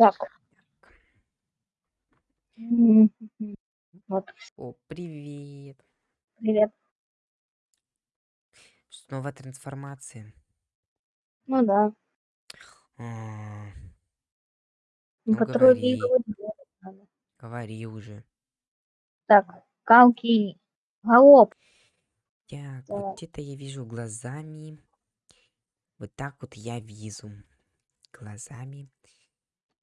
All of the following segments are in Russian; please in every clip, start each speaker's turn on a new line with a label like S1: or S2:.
S1: Так. М, Вот,
S2: О, привет.
S1: привет.
S2: Снова трансформация.
S1: Ну да.
S2: А, Ну,
S1: город надо.
S2: говори уже.
S1: Так, Калки. Галоп.
S2: Так,
S1: Так.
S2: вот это я вижу глазами. Вот так вот я вижу глазами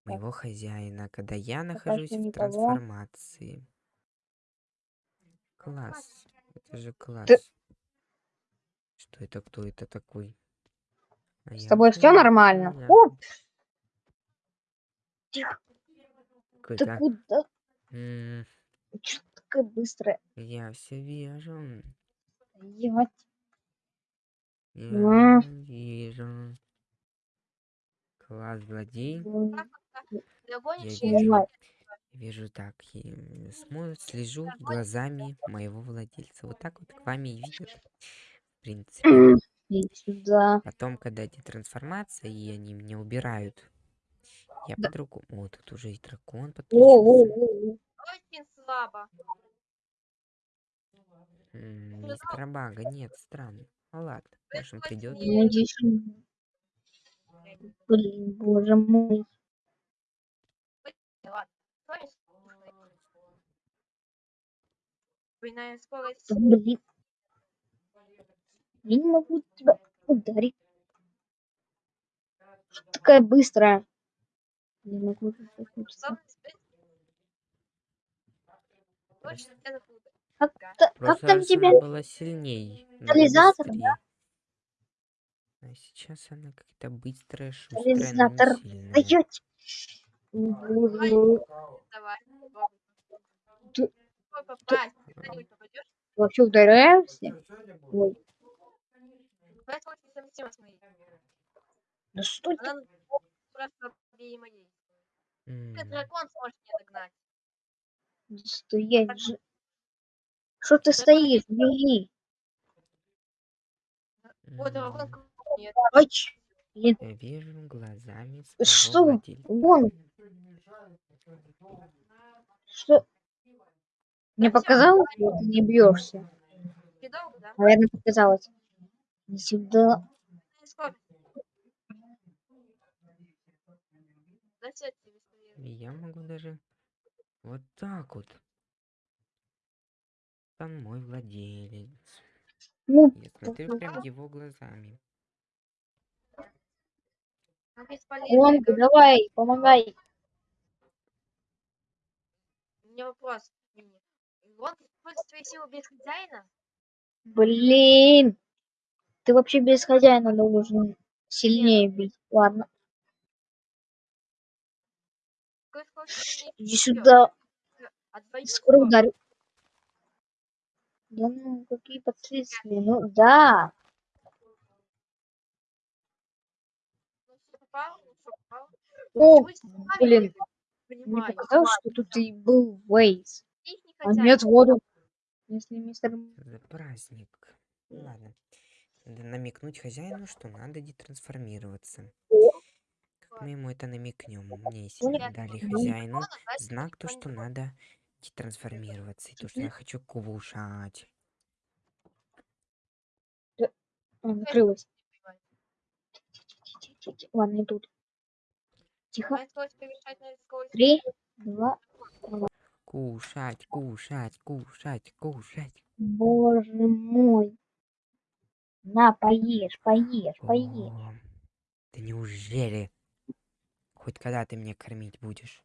S2: моего хозяина, когда я нахожусь
S1: что
S2: в
S1: никого.
S2: трансформации. Класс. Это же класс. Что это? Кто это такой? А
S1: С
S2: я
S1: тобой все нормально?
S2: знаю.
S1: О, тихо. Ты
S2: Какой-то,
S1: куда?
S2: м,
S1: ты такая быстрая?
S2: Я все вижу.
S1: Ебать.
S2: Я
S1: М.
S2: вижу. Класс, злодей. Я вижу. Вижу так. И смотрю, слежу глазами моего владельца. Вот так вот к вами и видят. В принципе.
S1: Сюда.
S2: Потом, когда эти трансформации, и они меня убирают. Я
S1: Да.
S2: по-другому. О, тут уже и дракон подключился.
S3: Очень слабо.
S2: Бага нет, странно. Ну ладно, может придет.
S1: Блин, боже мой.
S3: Ладно. Скорость. Двойная скорость.
S1: Блин. Я не могу тебя ударить. Что такая быстрая? Не могу. Как, там тебя?
S2: была сильней.
S1: Катализатор, да?
S2: А сейчас она как-то быстрая, шустрая, но
S1: Катализатор.
S2: не сильная.
S1: Стоять! Боже,
S3: Давай. попробуй.
S1: Ты-
S3: Попробуй попасть. Когда-нибудь попадешь?
S1: Вообще? Ой,
S3: с моей.
S1: да что ты?
S3: Она просто слабее моей.
S2: М,
S3: Только дракон сможет меня догнать.
S1: Стоять же. Что ты стоишь? Беги.
S3: Вот дракон
S2: м,
S3: нет.
S1: Ч- блин,
S2: Я вижу глазами
S1: ты что? Вон. Что? Мне показалось, что ты не бьешься.
S3: Ты?
S1: Наверное, показалось. Не сюда.
S3: Двойная скорость. Да всё, тебе быстрее.
S2: И я могу даже вот так вот. Там мой владелец.
S1: Ну,
S2: Я смотрю прям его глазами.
S1: Ольга, давай, помогай.
S3: У меня вопрос. Вот использует свои силы без хозяина?
S1: Блин. Ты вообще без хозяина должен сильнее бить. Ладно, иди сюда.
S3: Двойную
S1: Скоро ударю. Да ну, какие последствия? Ну, да. О, блин, мне показалось, что тут и был Вейс. А нет, воду. Если мистер...
S2: За праздник. Ладно. Надо намекнуть хозяину, что надо детрансформироваться. Как мы ему это намекнем? Мне если
S1: Понял.
S2: дали
S1: Ну,
S2: хозяину знак, то, что надо детрансформироваться. И то, что я хочу кушать.
S1: А, накрылась.
S3: Не понимаю.
S1: Тихо-тихо-тихо. Тихо. Три, два.
S2: Кушать, кушать, кушать, кушать.
S1: Боже мой. На, поешь, поешь, поешь.
S2: О, да неужели? Хоть когда ты меня кормить будешь?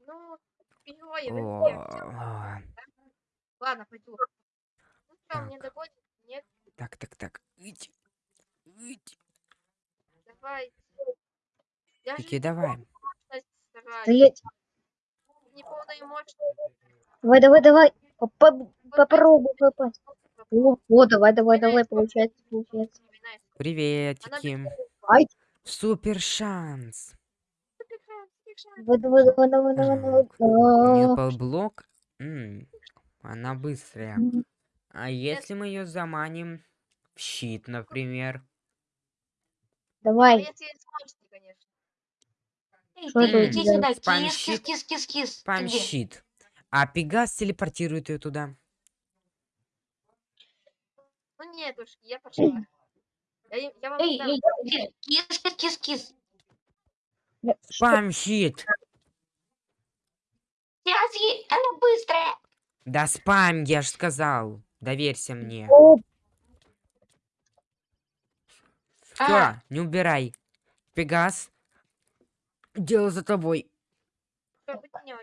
S3: Ну, герои,
S2: О,
S3: Ладно, пойду. Ну что, мне догонит? Нет,
S2: Так, так, так. Ить, ить.
S3: давай. Я
S2: Таки давай.
S1: Стоять.
S3: Не мощность.
S1: Давай, давай, давай. Попа- Попробуй попасть. О, о, давай, давай, давай, получается, получается.
S2: Приветики. Супер шанс.
S1: Давай, давай, давай, давай, давай, давай.
S2: У нее
S1: А,
S2: полблок. М, Она быстрая. А если мы ее заманим в щит, например?
S3: Ну,
S1: Давай.
S3: если есть мощности, конечно.
S4: Эй,
S1: Что
S4: ты
S1: это у
S4: иди
S1: тебя?
S4: сюда,
S2: Спам
S4: кис, кис,
S2: щит.
S4: кис, кис, кис. Ты
S2: Спам
S4: где?
S2: щит. А Пегас телепортирует ее туда.
S3: Ну нет уж, я пошла. Я, им- я вам
S4: Эй? Кис, кис, кис, кис.
S1: Что?
S2: Спам щит.
S4: Связи, она быстрая.
S2: Да спам, я ж сказал. Доверься мне.
S1: О,
S2: Все,
S4: А.
S2: не убирай. Пегас. Дело за тобой.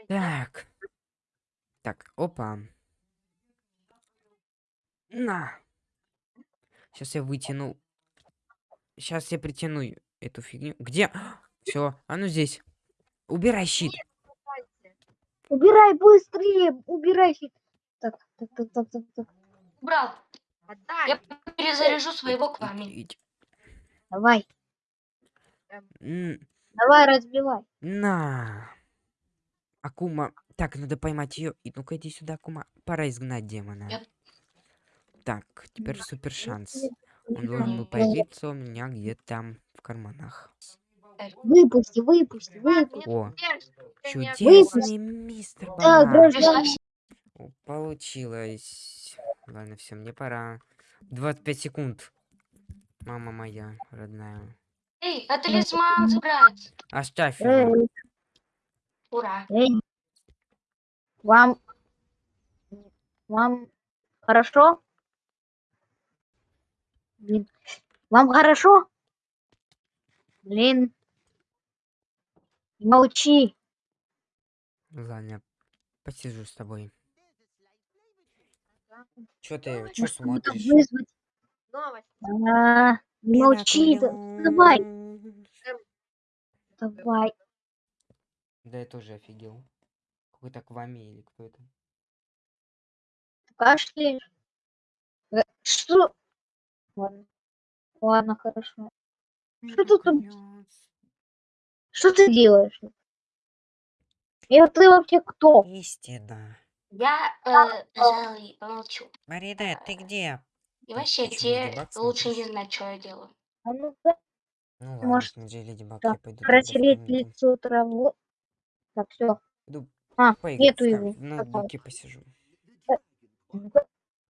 S2: Так. Так, опа. На. Сейчас я вытяну. Сейчас я притяну эту фигню. Где? Все, а ну здесь. Убирай щит.
S1: Убирай быстрее, убирай. щит. Так, так, так, так, так, так.
S3: Отдай.
S4: я перезаряжу своего к вами.
S1: Давай,
S2: М,
S1: давай, разбивай.
S2: На. Акума. Так, надо поймать ее. И ну-ка иди сюда, Акума. Пора изгнать демона.
S4: Я-
S2: Так, теперь супер шанс. Он
S1: Выпусти,
S2: должен был появиться у меня где-то там в карманах.
S1: выпусти, выпусти.
S3: Мне
S2: О, Чудесный мистер
S1: Да,
S2: Получилось. Ладно, все, мне пора. 25 секунд. Мама моя родная.
S4: Эй, а талисман забрать.
S2: Оставь его.
S1: Эй,
S4: Ура.
S1: эй. Вам, вам хорошо? Блин, вам хорошо? Блин, молчи.
S2: Ладно, посижу с тобой. Чё ты, чё смотришь?
S1: вызвать?
S3: Новость.
S1: А, не молчи, да- давай, давай.
S2: Да я тоже офигел. Какой-то Квами или кто это?
S1: Кашляешь? Э, Что? Ладно, ладно, хорошо. Что ты там-
S2: Мираклёс.
S1: Что ты делаешь? И вот ты вообще кто?
S2: Истина.
S4: Я, э, пожалуй, помолчу.
S2: Марина, ты где?
S4: И вообще, тебе лучше не знать, что я делаю.
S1: А ну-ка,
S2: Ну ладно,
S1: Может,
S2: смотри, Леди Баг,
S1: так,
S2: я пойду
S1: протереть
S2: комнату.
S1: лицо травой. Так, все.
S2: Иду
S1: А,
S2: поиграть
S1: нету его.
S2: кам- в ноутбуке посижу.
S1: Ну-ка.